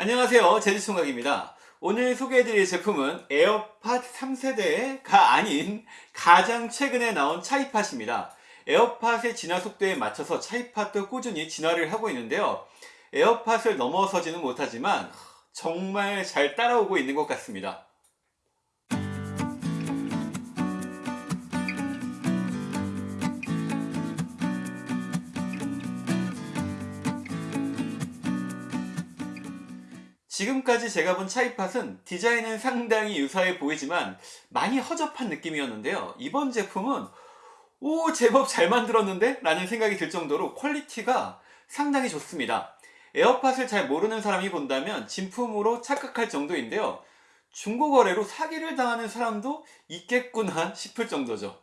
안녕하세요. 제주총각입니다. 오늘 소개해드릴 제품은 에어팟 3세대가 아닌 가장 최근에 나온 차이팟입니다. 에어팟의 진화 속도에 맞춰서 차이팟도 꾸준히 진화를 하고 있는데요. 에어팟을 넘어서지는 못하지만 정말 잘 따라오고 있는 것 같습니다 지금까지 제가 본 차이팟은 디자인은 상당히 유사해 보이지만 많이 허접한 느낌이었는데요. 이번 제품은 오 제법 잘 만들었는데? 라는 생각이 들 정도로 quality가 상당히 좋습니다. 에어팟을 잘 모르는 사람이 본다면 진품으로 착각할 정도인데요. 중고거래로 사기를 당하는 사람도 있겠구나 싶을 정도죠.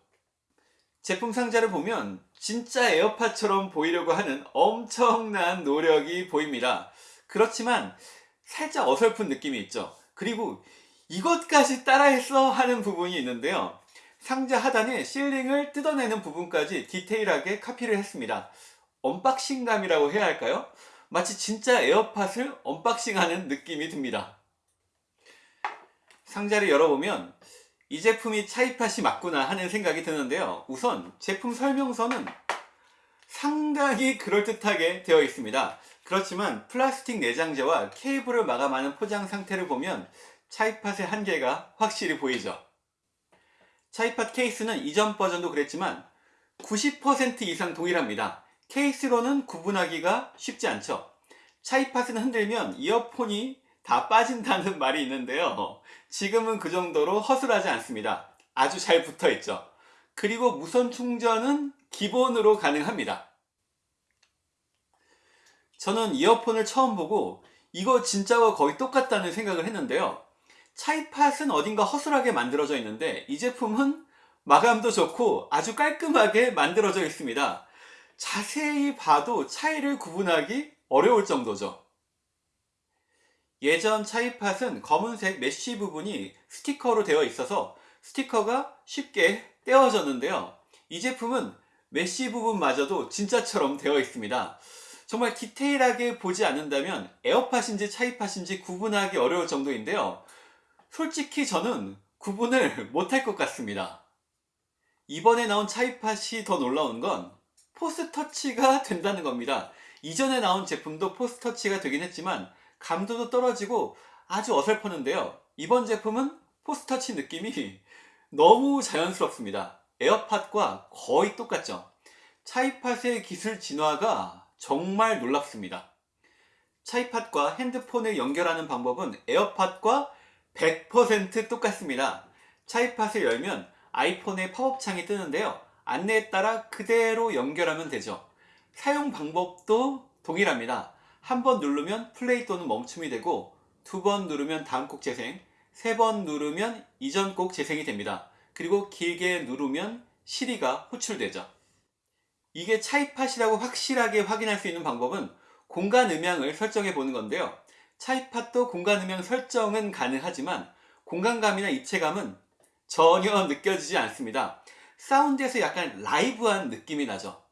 제품 상자를 보면 진짜 에어팟처럼 보이려고 하는 엄청난 노력이 보입니다. 그렇지만 살짝 어설픈 느낌이 있죠. 그리고 이것까지 따라했어 하는 부분이 있는데요. 상자 하단에 sealing을 뜯어내는 부분까지 디테일하게 카피를 했습니다. unboxing감이라고 해야 할까요? 마치 진짜 에어팟을 unboxing하는 느낌이 듭니다. 상자를 열어보면 이 제품이 차이팟이 맞구나 하는 생각이 드는데요. 우선 제품 설명서는 상당히 그럴듯하게 되어 있습니다 그렇지만 플라스틱 내장재와 케이블을 마감하는 포장 상태를 보면 차이팟의 한계가 확실히 보이죠. 차이팟 케이스는 이전 버전도 그랬지만 90% 이상 동일합니다. 케이스로는 구분하기가 쉽지 않죠. 차이팟은 흔들면 이어폰이 다 빠진다는 말이 있는데요. 지금은 그 정도로 허술하지 않습니다. 아주 잘 붙어있죠. 그리고 무선 충전은 기본으로 가능합니다 저는 이어폰을 처음 보고 이거 진짜와 거의 똑같다는 생각을 했는데요. 차이팟은 어딘가 허술하게 만들어져 있는데 이 제품은 마감도 좋고 아주 깔끔하게 만들어져 있습니다. 자세히 봐도 차이를 구분하기 어려울 정도죠. 예전 차이팟은 검은색 mesh 부분이 스티커로 되어 있어서 스티커가 쉽게 떼어졌는데요. 이 제품은 mesh 부분마저도 진짜처럼 되어 있습니다 정말 디테일하게 보지 않는다면 에어팟인지 차이팟인지 구분하기 어려울 정도인데요. 솔직히 저는 구분을 못할 것 같습니다. 이번에 나온 차이팟이 더 놀라운 건 force touch가 된다는 겁니다. 이전에 나온 제품도 force touch가 되긴 했지만 감도도 떨어지고 아주 어설펐는데요. 이번 제품은 force touch 느낌이 너무 자연스럽습니다. 에어팟과 거의 똑같죠. 차이팟의 기술 진화가 정말 놀랍습니다. 차이팟과 핸드폰을 연결하는 방법은 에어팟과 100% 똑같습니다. 차이팟을 열면 아이폰의 팝업 창이 뜨는데요. 안내에 따라 그대로 연결하면 되죠. 사용 방법도 동일합니다. 한 번 누르면 플레이 또는 멈춤이 되고 두 번 누르면 다음 곡 재생, 세 번 누르면 이전 곡 재생이 됩니다. 그리고 길게 누르면 시리가 호출되죠. 이게 차이팟이라고 확실하게 확인할 수 있는 방법은 공간 음향을 설정해 보는 건데요 차이팟도 공간 음향 설정은 가능하지만 공간감이나 입체감은 전혀 느껴지지 않습니다 사운드에서 약간 라이브한 느낌이 나죠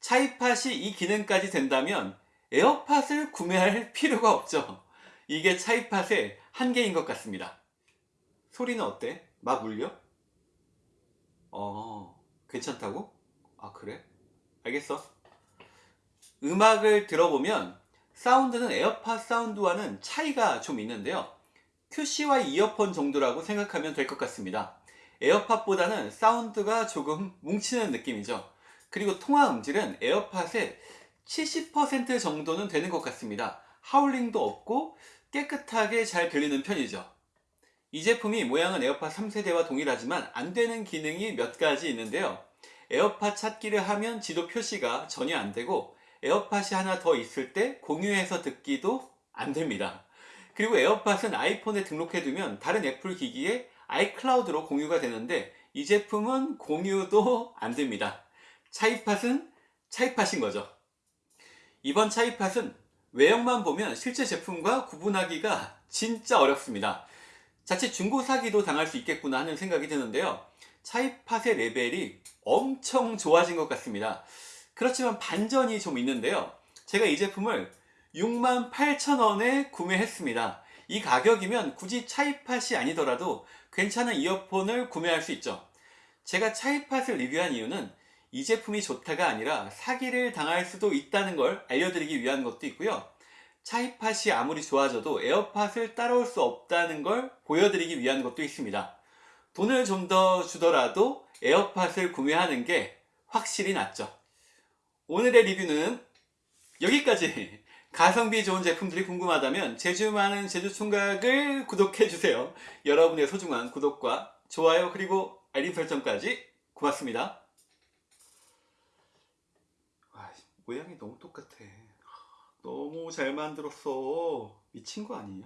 차이팟이 이 기능까지 된다면 에어팟을 구매할 필요가 없죠 이게 차이팟의 한계인 것 같습니다 소리는 어때? 막 울려? 어 괜찮다고? 아 그래? 알겠어? 음악을 들어보면 사운드는 에어팟 사운드와는 차이가 좀 있는데요. QC와 이어폰 정도라고 생각하면 될 것 같습니다. 에어팟보다는 사운드가 조금 뭉치는 느낌이죠. 그리고 통화 음질은 에어팟의 70% 정도는 되는 것 같습니다. 하울링도 없고 깨끗하게 잘 들리는 편이죠. 이 제품이 모양은 에어팟 3세대와 동일하지만 안되는 기능이 몇 가지 있는데요 에어팟 찾기를 하면 지도 표시가 전혀 안되고 에어팟이 하나 더 있을 때 공유해서 듣기도 안됩니다. 그리고 에어팟은 아이폰에 등록해두면 다른 애플 기기에 아이클라우드로 공유가 되는데 이 제품은 공유도 안됩니다. 차이팟은 차이팟인 거죠. 이번 차이팟은 외형만 보면 실제 제품과 구분하기가 진짜 어렵습니다. 자칫 중고 사기도 당할 수 있겠구나 하는 생각이 드는데요. 차이팟의 레벨이 엄청 좋아진 것 같습니다 그렇지만 반전이 좀 있는데요 제가 이 제품을 68,000원에 구매했습니다. 이 가격이면 굳이 차이팟이 아니더라도 괜찮은 이어폰을 구매할 수 있죠. 제가 차이팟을 리뷰한 이유는 이 제품이 좋다가 아니라 사기를 당할 수도 있다는 걸 알려드리기 위한 것도 있고요. 차이팟이 아무리 좋아져도 에어팟을 따라올 수 없다는 걸 보여드리기 위한 것도 있습니다. 돈을 좀 더 주더라도 에어팟을 구매하는 게 확실히 낫죠. 오늘의 리뷰는 여기까지. 가성비 좋은 제품들이 궁금하다면 제주 많은 제주 총각을 구독해주세요. 여러분의 소중한 구독과 좋아요 그리고 알림 설정까지 고맙습니다. 아, 모양이 너무 똑같아. 너무 잘 만들었어. 미친 거 아니야?